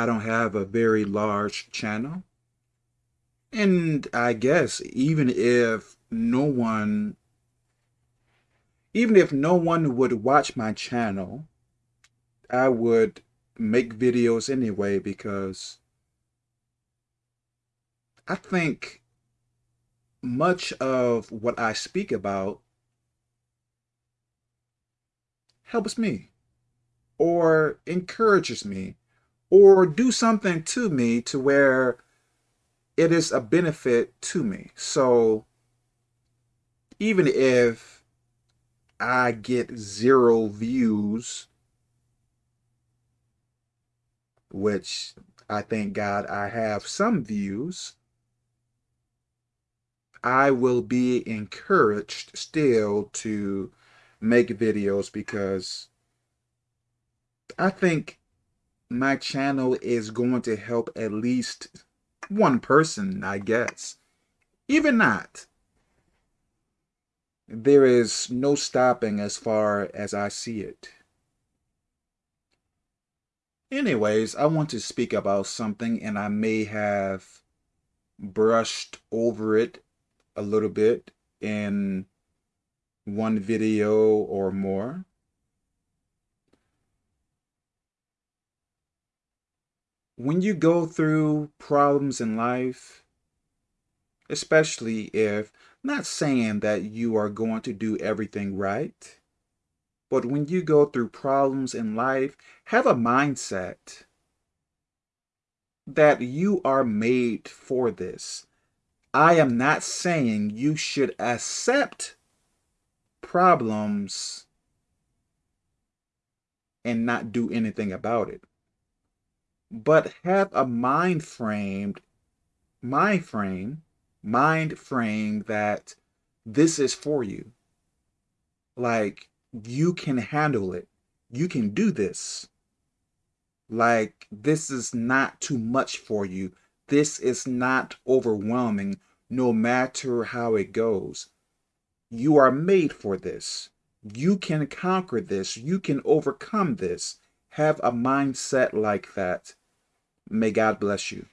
I don't have a very large channel. And I guess even if no one, even if no one would watch my channel, I would make videos anyway because I think much of what I speak about helps me or encourages me or do something to me to where it is a benefit to me. So even if I get zero views, which I thank God I have some views, I will be encouraged still to make videos because I think my channel is going to help at least one person, I guess. Even not. There is no stopping as far as I see it. Anyways, I want to speak about something and I may have brushed over it a little bit in one video or more. When you go through problems in life, especially if, not saying that you are going to do everything right, but when you go through problems in life, have a mindset that you are made for this. I am not saying you should accept problems and not do anything about it. But have a mind framed, mind frame, mind frame that this is for you. Like, you can handle it. You can do this. Like, this is not too much for you. This is not overwhelming, no matter how it goes. You are made for this. You can conquer this. You can overcome this. Have a mindset like that. May God bless you.